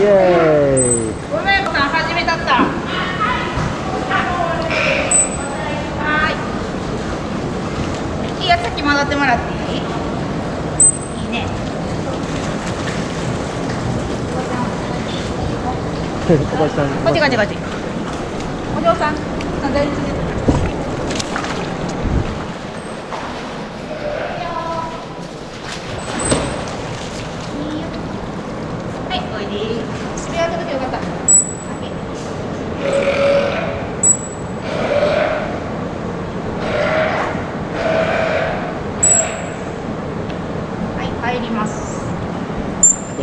イエーイ。ごめんさん始めたった。はーい。いいや先戻ってもらっていい？いいね。こっちこっちこっち。お嬢さんあ大丈夫はい、おいで。渋谷届けよかった。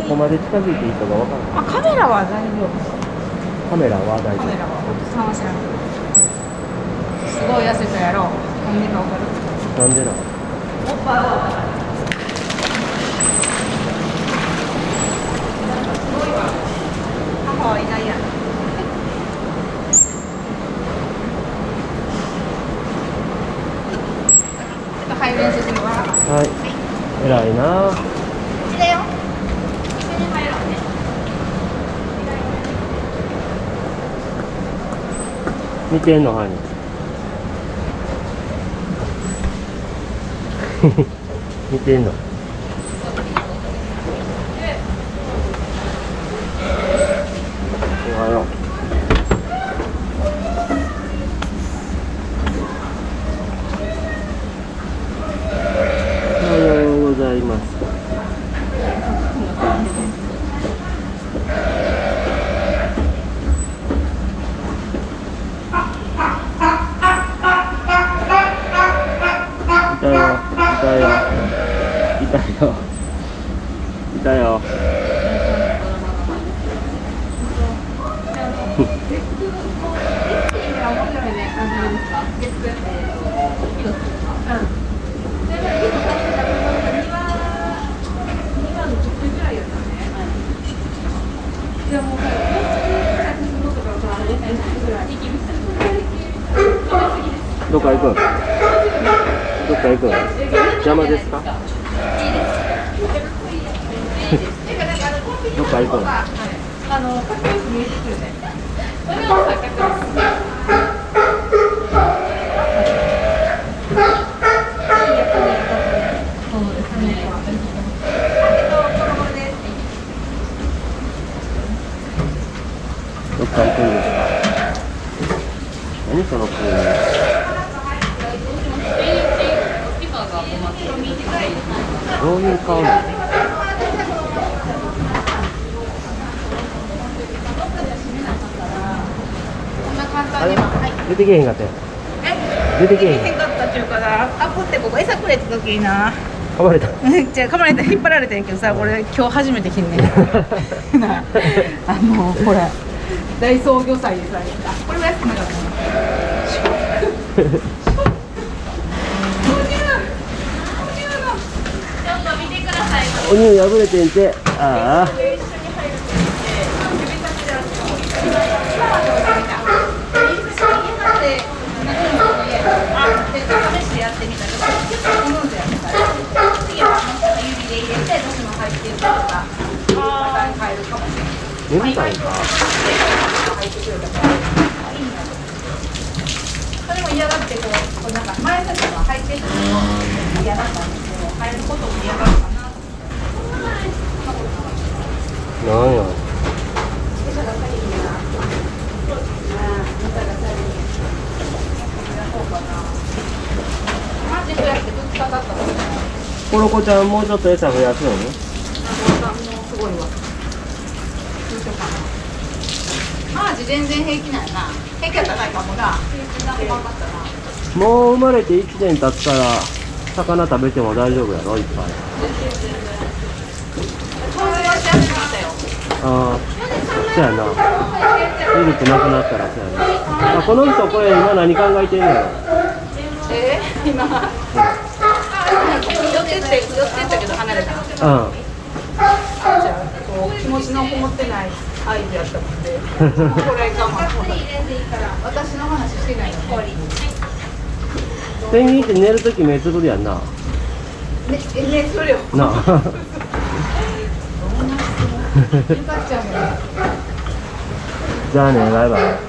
こまで近づいていいかがわからないあ、カメラは大丈夫。カメラは大丈カメラは、夫おじさんは知らんけど。すごい痩せたやろ。なんでかわかる。なんでなの？おっぱいを。なんかすごいわ。母はいないやん。ちょっと入る練習するわ。はい偉いなこっちだよ。一緒に入ろうね。見てんのハニー 見てんのよ。いたよ。どっか行く？どっか行く？邪魔ですか？どっか行くあの、かっこよく見えてくるね。それは錯覚です。どっか行くんですか何そのプールどういう顔なのこんな簡あれ単には。はい。出てけへんかったよえ？出てけへんかったっていうかな。アプってここ餌くれた時にな。噛まれた。じゃあ噛まれた引っ張られてんけどさ、俺今日初めて着んねん。なあ、あのほら大創業祭でさ、あこれは安くなかったな。お乳破れてんて。ああ眠たいんかそれも嫌がってこう、こうなんか前さが入ってるの嫌だったんですけど、入ることも嫌がるかな。なんやマジ増やして2日経ったもんね。コロコちゃんもうちょっと餌増やすのにもうすごいわ。どうしようかな。マージ全然平気なんやな。平気やったらないかもな。平気なかったな。もう生まれて1年経ったら魚食べても大丈夫やろいっぱいはしたよ。ああそうやなミルクなくなったらそうやなあこの人これ今何考えてんのよえー、今。あ、寄ってって、寄ってったけど離れた。うんじゃあ、こう気持ちのこもってない合図やったもんで。これ我慢。私の話してない。ペンギンって寝るとき目つぶるやんなね、え、ね、それよ。なじゃあねバイバイ